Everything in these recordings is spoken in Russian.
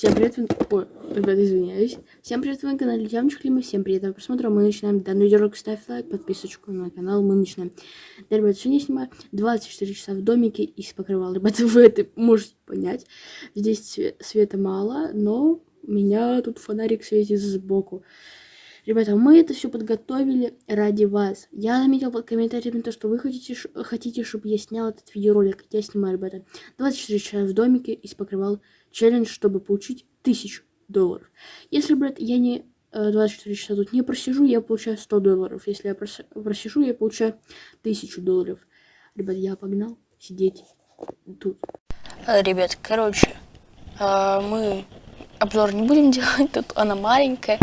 Всем привет, вы... Ой, ребят, извиняюсь. Всем привет, вы на канале Ямчик Лима. Всем приятного просмотра. Мы начинаем данный видеоролик. Ставь лайк, подписочку на канал. Мы начинаем. Да, ребят, сегодня я снимаю 24 часа в домике из покрывал. Ребята, вы это можете понять. Здесь света мало, но меня тут фонарик светит сбоку. Ребята, мы это все подготовили ради вас. Я заметил под комментариями то, что вы хотите, хотите, чтобы я снял этот видеоролик. Я снимаю, ребята, 24 часа в домике из покрывал челлендж, чтобы получить 1000 долларов. Если, брат, я не 24 э, часа тут не просижу, я получаю 100 долларов. Если я просижу, я получаю 1000 долларов. Ребят, я погнал сидеть тут. Э, ребят, короче, э, мы обзор не будем делать, тут она маленькая.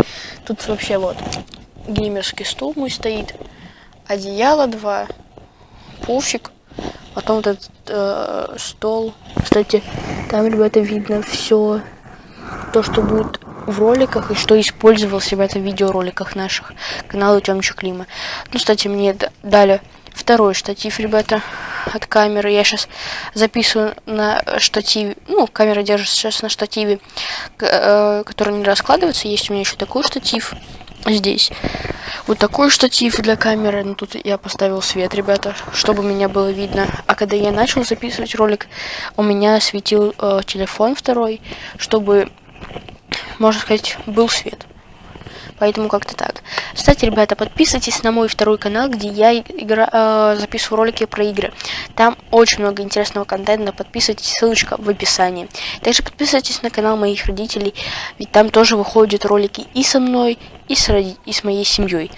Тут вообще вот геймерский стул мой стоит, одеяло два, пуфик, потом вот этот э, стол. Кстати, там, ребята, видно все то, что будет в роликах и что использовался в видеороликах наших канала Тёмчик Клима. Ну, кстати, мне дали второй штатив, ребята, от камеры. Я сейчас записываю на штативе. Ну, камера держится сейчас на штативе, э, который не раскладывается. Есть у меня еще такой штатив здесь. Вот такой штатив для камеры. Ну, тут я поставил свет, ребята, чтобы меня было видно. А когда я начал записывать ролик, у меня светил э, телефон второй, чтобы, можно сказать, был свет. Поэтому как-то так. Кстати, ребята, подписывайтесь на мой второй канал, где я игра, э, записываю ролики про игры. Там очень много интересного контента. Подписывайтесь, ссылочка в описании. Также подписывайтесь на канал моих родителей, ведь там тоже выходят ролики и со мной, и с, роди и с моей семьей.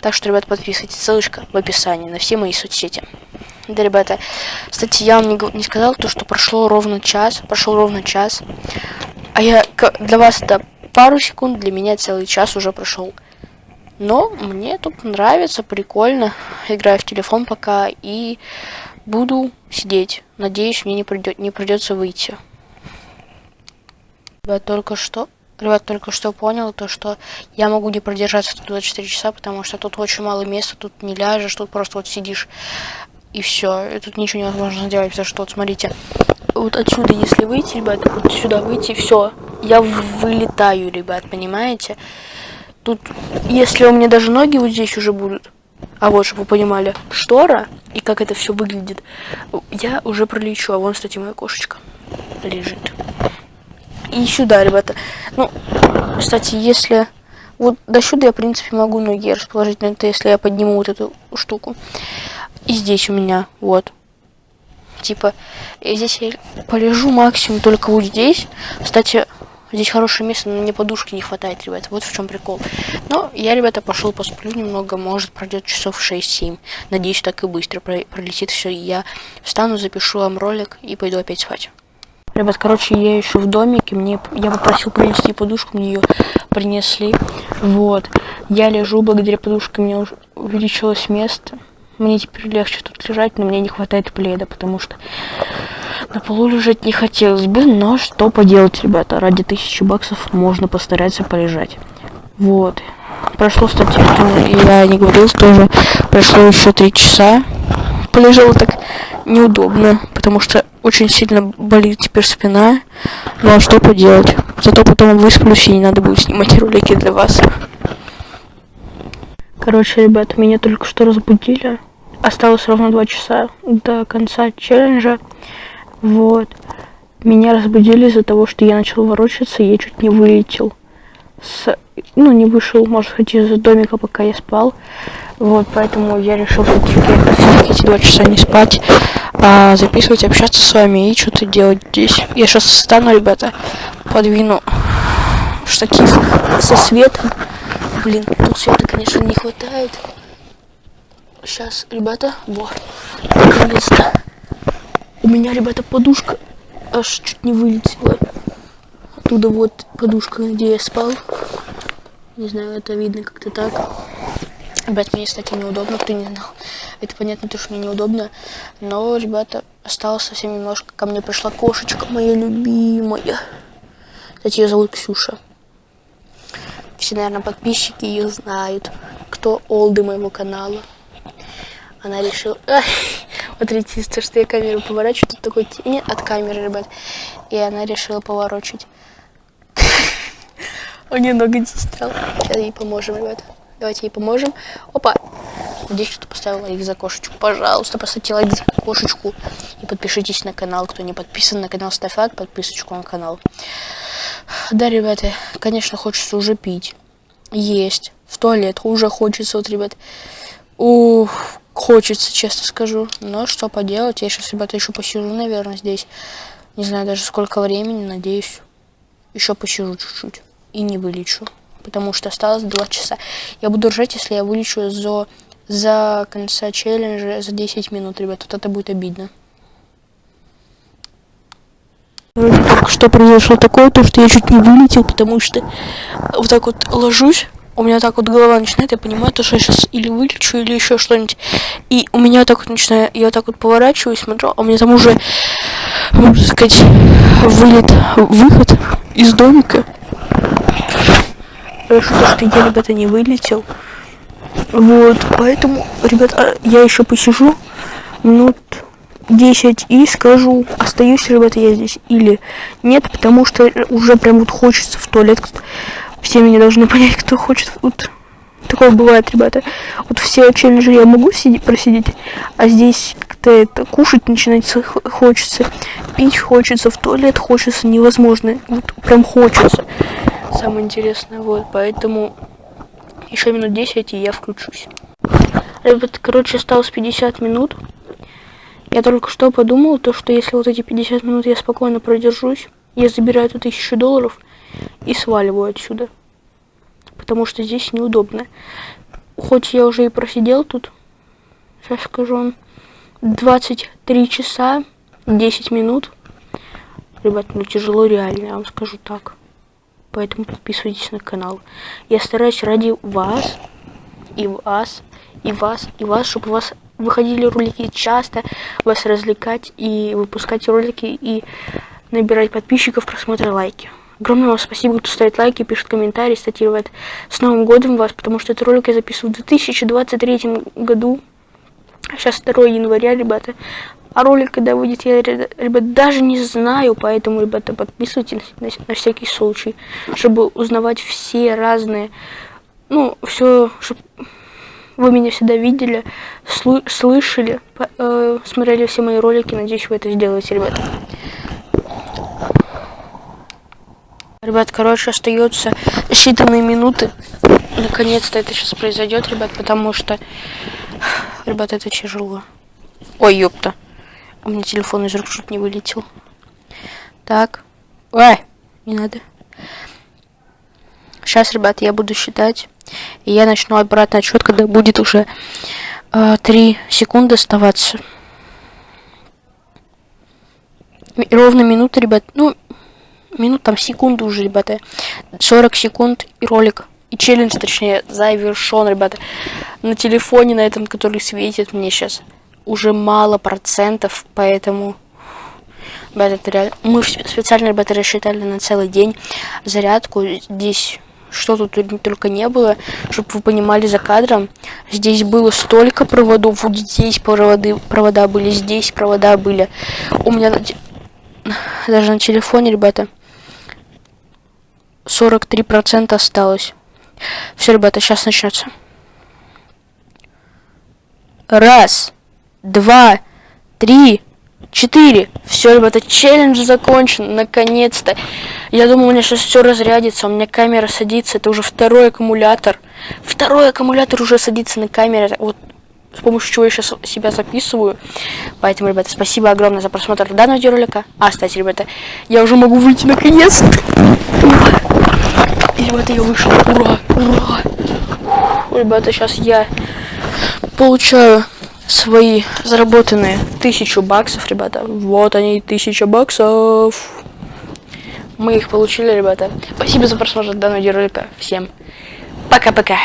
Так что, ребята, подписывайтесь, ссылочка в описании на все мои соцсети. Да, ребята, кстати, я вам не, не сказал то, что прошло ровно час, прошел ровно час. А я для вас это пару секунд, для меня целый час уже прошел. Но мне тут нравится, прикольно. Играю в телефон пока и буду сидеть. Надеюсь, мне не, придет, не придется выйти. Ребят, только что... Ребят, только что понял то, что я могу не продержаться тут 24 часа, потому что тут очень мало места, тут не ляжешь, тут просто вот сидишь и все. И тут ничего невозможно сделать, потому что вот смотрите, вот отсюда, если выйти, ребят, вот сюда выйти, все, я вылетаю, ребят, понимаете? Тут, если у меня даже ноги вот здесь уже будут, а вот, чтобы вы понимали, штора и как это все выглядит, я уже пролечу, а вон, кстати, моя кошечка лежит. И сюда, ребята. Ну, кстати, если... Вот до сюда я, в принципе, могу ноги расположить, но это если я подниму вот эту штуку. И здесь у меня, вот, типа, здесь я полежу максимум только вот здесь. Кстати, здесь хорошее место, но мне подушки не хватает, ребята. Вот в чем прикол. Но я, ребята, пошел посплю немного, может пройдет часов 6-7. Надеюсь, так и быстро пролетит все. Я встану, запишу вам ролик и пойду опять спать. Ребят, короче, я еще в домике, мне я попросил принести подушку, мне ее принесли. Вот. Я лежу, благодаря подушке мне уже увеличилось место. Мне теперь легче тут лежать, но мне не хватает пледа, потому что на полу лежать не хотелось бы, но что поделать, ребята, ради тысячи баксов можно постараться полежать. Вот. Прошло, кстати, я не говорил тоже, прошло еще три часа. Полежал так неудобно, потому что очень сильно болит теперь спина. Ну а что поделать? Зато потом высплюсь и не надо будет снимать ролики для вас. Короче, ребят, меня только что разбудили. Осталось ровно два часа до конца челленджа. Вот. Меня разбудили из-за того, что я начал ворочаться, и я чуть не вылетел. С... Ну, не вышел, может сказать, из домика, пока я спал. Вот, поэтому я решил все-таки эти два часа не спать, а записывать, общаться с вами и что-то делать здесь. Я сейчас встану, ребята, подвину штатив со светом. Блин, тут света, конечно, не хватает. Сейчас, ребята, вот, наконец-то. У меня, ребята, подушка аж чуть не вылетела. Оттуда вот подушка, где я спал. Не знаю, это видно как-то так. Ребят, мне, кстати, неудобно, кто не знал. Это понятно, то, что мне неудобно. Но, ребята, осталось совсем немножко. Ко мне пришла кошечка моя любимая. Кстати, ее зовут Ксюша. Все, наверное, подписчики ее знают, кто олды моего канала. Она решила... Ай, смотрите, то, что я камеру поворачиваю, тут такой тень от камеры, ребят. И она решила поворачивать. У нее нога застряла. Сейчас ей поможем, ребята. Давайте ей поможем. Опа. Здесь кто-то поставил лайк за кошечку. Пожалуйста, поставьте лайк за кошечку. И подпишитесь на канал. Кто не подписан на канал, ставь лайк, подписочку на канал. Да, ребята, конечно, хочется уже пить. Есть. В туалет уже хочется, вот, ребят. Ух, хочется, честно скажу. Но что поделать, я сейчас, ребята, еще посижу, наверное, здесь. Не знаю даже сколько времени, надеюсь. Еще посижу чуть-чуть. И не вылечу. Потому что осталось 2 часа. Я буду ржать, если я вылечу за, за конца челленджа за 10 минут, ребят. Вот это будет обидно. Только что произошло такое, то что я чуть не вылетел, потому что вот так вот ложусь, у меня так вот голова начинает, я понимаю, то, что я сейчас или вылечу, или еще что-нибудь. И у меня так вот начинает, я так вот поворачиваюсь, смотрю, а у меня там уже, можно сказать, вылет, выход из домика. Хорошо, то, что я, ребята, не вылетел. Вот, поэтому, ребята, я еще посижу минут 10 и скажу, остаюсь, ребята, я здесь или нет, потому что уже прям вот хочется в туалет. Все меня должны понять, кто хочет. Вот такое бывает, ребята. Вот все челленджи я могу сидеть, просидеть, а здесь как-то это кушать начинать хочется, пить хочется, в туалет хочется, невозможно. Вот прям хочется. Самое интересное, вот, поэтому еще минут 10 и я включусь. Ребята, короче, осталось 50 минут. Я только что подумал, то, что если вот эти 50 минут я спокойно продержусь, я забираю эту тысячу долларов и сваливаю отсюда. Потому что здесь неудобно. Хоть я уже и просидел тут, сейчас скажу вам, 23 часа 10 минут. Ребят, ну тяжело реально, я вам скажу так. Поэтому подписывайтесь на канал. Я стараюсь ради вас, и вас, и вас, и вас, чтобы у вас выходили ролики часто, вас развлекать и выпускать ролики и набирать подписчиков, просмотры, лайки. Огромное вам спасибо, кто ставит лайки, пишет комментарии, статирует. С Новым годом вас, потому что этот ролик я записываю в 2023 году. Сейчас 2 января, ребята. А ролик, когда выйдет, я, ребят, даже не знаю, поэтому, ребята, подписывайтесь на, на всякий случай, чтобы узнавать все разные, ну, все, чтобы вы меня всегда видели, слышали, э, смотрели все мои ролики. Надеюсь, вы это сделаете, ребят. Ребят, короче, остается считанные минуты. Наконец-то это сейчас произойдет, ребят, потому что... Ребят, это тяжело. Ой, ёпта. У меня телефон из рук чуть не вылетел. Так. Ой, не надо. Сейчас, ребят, я буду считать. И я начну обратный отсчет, когда будет уже э, 3 секунды оставаться. И ровно минута, ребят. Ну, минут там секунды уже, ребята. 40 секунд и ролик. И челлендж, точнее, завершен, ребята. На телефоне, на этом, который светит мне сейчас, уже мало процентов, поэтому... Реально... Мы специально, ребята, рассчитали на целый день зарядку. Здесь что тут только не было, чтобы вы понимали за кадром. Здесь было столько проводов, вот здесь проводы, провода были, здесь провода были. У меня даже на телефоне, ребята, 43% осталось. Все, ребята, сейчас начнется. Раз, два, три, четыре. Все, ребята, челлендж закончен, наконец-то. Я думаю, у меня сейчас все разрядится, у меня камера садится, это уже второй аккумулятор. Второй аккумулятор уже садится на камере, вот с помощью чего я сейчас себя записываю. Поэтому, ребята, спасибо огромное за просмотр данного видеоролика. А, кстати, ребята, я уже могу выйти наконец-то. И, ребята, я вышел. Ура, ура. Ребята, сейчас я получаю свои заработанные тысячу баксов, ребята. Вот они, тысяча баксов. Мы их получили, ребята. Спасибо за просмотр данного видеоролика. Всем пока-пока.